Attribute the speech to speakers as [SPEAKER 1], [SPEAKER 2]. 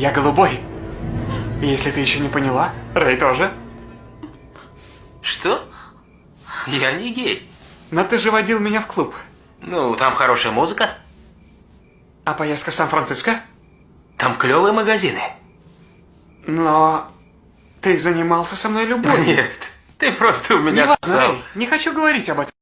[SPEAKER 1] Я голубой. Если ты еще не поняла, Рэй тоже.
[SPEAKER 2] Что? Я не гей.
[SPEAKER 1] Но ты же водил меня в клуб.
[SPEAKER 2] Ну, там хорошая музыка,
[SPEAKER 1] А поездка в Сан-Франциско?
[SPEAKER 2] там клевые магазины.
[SPEAKER 1] Но ты занимался со мной любовью.
[SPEAKER 2] Нет, ты просто у меня
[SPEAKER 1] Не важно. Рэй, не хочу говорить об этом.